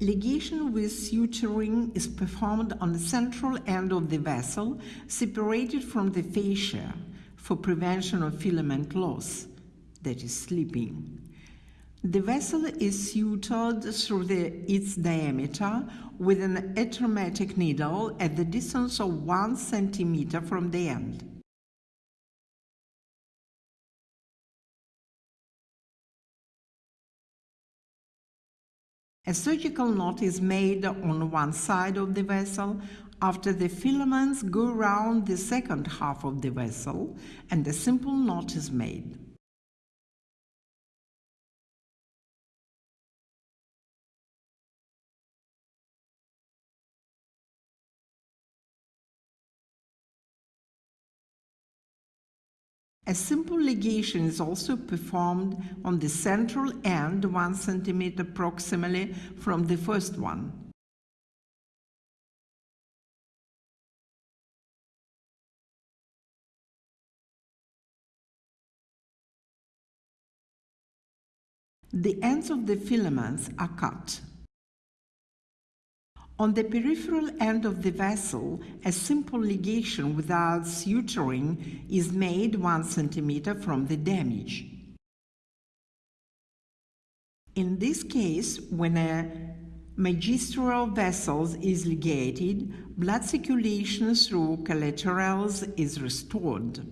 Ligation with suturing is performed on the central end of the vessel, separated from the fascia, for prevention of filament loss, that is, slipping. The vessel is sutured through the, its diameter with an atraumatic needle at the distance of 1 cm from the end. A surgical knot is made on one side of the vessel after the filaments go round the second half of the vessel and a simple knot is made. A simple ligation is also performed on the central end 1 cm proximally from the first one. The ends of the filaments are cut. On the peripheral end of the vessel, a simple ligation without suturing is made 1 cm from the damage. In this case, when a magistral vessel is ligated, blood circulation through collaterals is restored.